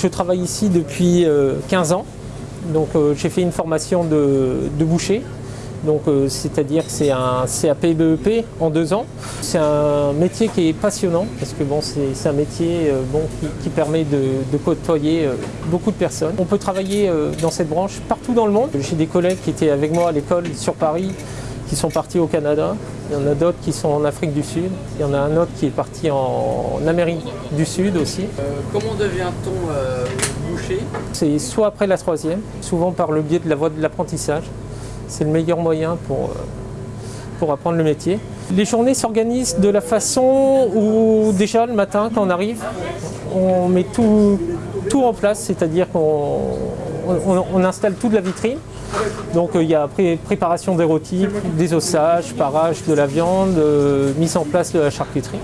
je travaille ici depuis euh, 15 ans. Donc euh, j'ai fait une formation de, boucher. Donc euh, c'est-à-dire que c'est un CAP BEP E en deux ans. C'est un métier qui est passionnant parce que bon, c'est un métier euh, bon, qui, permet de, côtoyer euh, beaucoup de personnes. On peut travailler euh, dans cette branche partout dans le monde. J'ai des collègues qui étaient avec moi à l'école sur Paris qui sont partis au Canada. Il y en a d'autres qui sont en Afrique du Sud. Il y en a un autre qui est parti en Amérique du Sud aussi. Euh, comment devient-on euh, boucher? C'est soit après la troisième, souvent par le biais de la voie de l'apprentissage. C'est le meilleur moyen pour, euh, pour apprendre le métier. Les journées s'organisent de la façon où déjà le matin quand on arrive, on met tout, tout en place, c'est-à-dire qu'on on, installe toute la vitrine. Donc euh, il y a pré- préparation des rôtis, des ossages, parage de la viande, euh, mise en place de la charcuterie.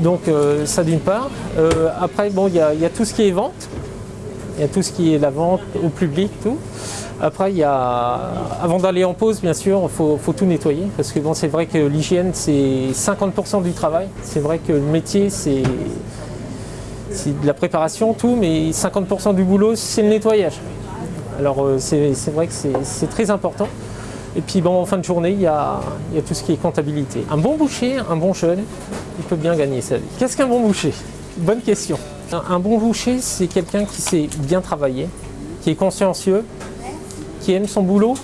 Donc euh, ça d'une part. Après bon il y, a- tout ce qui est vente. Il y a tout ce qui est la vente au public, tout. Après, il y a, avant d'aller en pause, bien sûr, il faut tout nettoyer. Parce que bon, c'est vrai que l'hygiène, c'est 50% du travail. C'est vrai que le métier, c'est c'est de la préparation, tout, mais 50% du boulot, c'est le nettoyage. Alors, euh, c'est vrai que c'est très important. Et puis, bon, en fin de journée, il y, a, il y a tout ce qui est comptabilité. Un bon boucher, un bon jeune, il peut bien gagner sa vie. Qu'est-ce qu'un bon boucher? Bonne question. Un, un bon boucher, c'est quelqu'un qui sait bien travailler, qui est consciencieux, qui aime son boulot